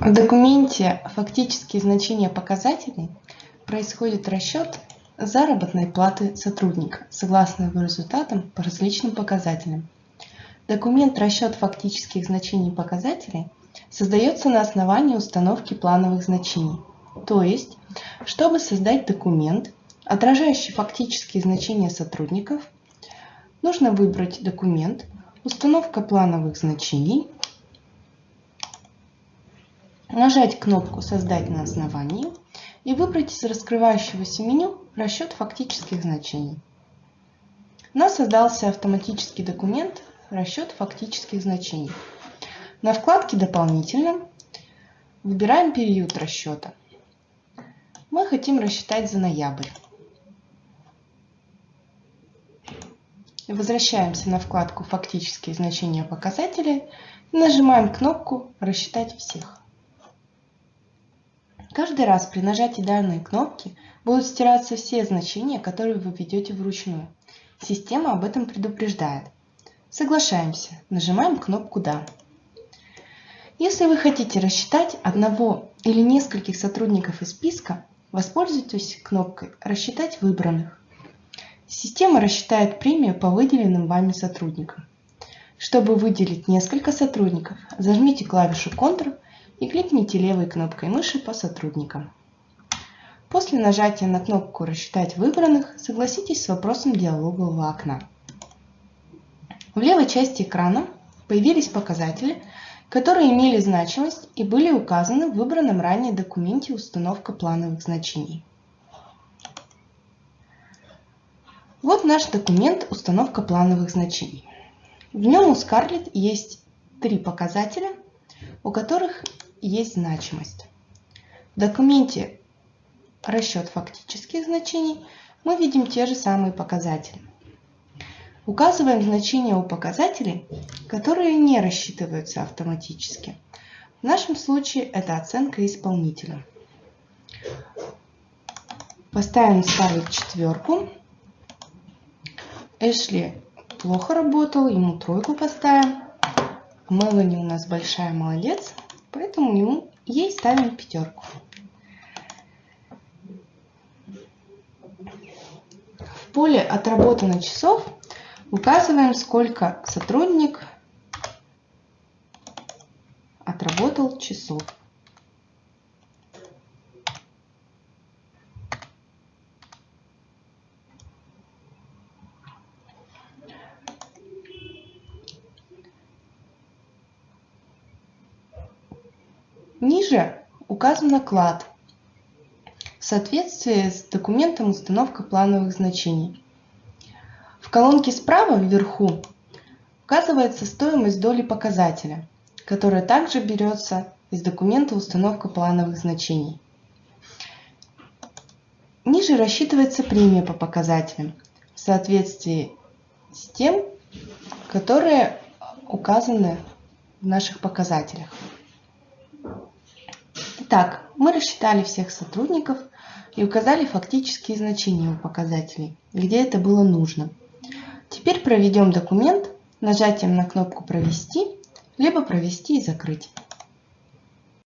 В документе «Фактические значения показателей» происходит расчет заработной платы сотрудника согласно его результатам по различным показателям. Документ «Расчет фактических значений показателей» создается на основании установки плановых значений. То есть, чтобы создать документ, отражающий фактические значения сотрудников, нужно выбрать документ «Установка плановых значений», нажать кнопку «Создать на основании» и выбрать из раскрывающегося меню «Расчет фактических значений». У нас создался автоматический документ «Расчет фактических значений». На вкладке «Дополнительно» выбираем период расчета. Мы хотим рассчитать за ноябрь. Возвращаемся на вкладку «Фактические значения показателей» и нажимаем кнопку «Рассчитать всех». Каждый раз при нажатии данной кнопки будут стираться все значения, которые вы введете вручную. Система об этом предупреждает. Соглашаемся. Нажимаем кнопку «Да». Если вы хотите рассчитать одного или нескольких сотрудников из списка, воспользуйтесь кнопкой «Рассчитать выбранных». Система рассчитает премию по выделенным вами сотрудникам. Чтобы выделить несколько сотрудников, зажмите клавишу Ctrl и кликните левой кнопкой мыши по сотрудникам. После нажатия на кнопку «Рассчитать выбранных» согласитесь с вопросом диалогового окна. В левой части экрана появились показатели, которые имели значимость и были указаны в выбранном ранее документе «Установка плановых значений». Вот наш документ «Установка плановых значений». В нем у Scarlett есть три показателя, у которых есть значимость. В документе расчет фактических значений мы видим те же самые показатели. Указываем значения у показателей, которые не рассчитываются автоматически. В нашем случае это оценка исполнителя. Поставим ставить четверку. Эшли плохо работал, ему тройку поставим. Мелани у нас большая молодец, Поэтому ему, ей ставим пятерку. В поле «Отработано часов» указываем, сколько сотрудник отработал часов. Ниже указан наклад в соответствии с документом установка плановых значений. В колонке справа вверху указывается стоимость доли показателя, которая также берется из документа установка плановых значений. Ниже рассчитывается премия по показателям в соответствии с тем, которые указаны в наших показателях. Итак, мы рассчитали всех сотрудников и указали фактические значения у показателей, где это было нужно. Теперь проведем документ нажатием на кнопку «Провести», либо «Провести и закрыть».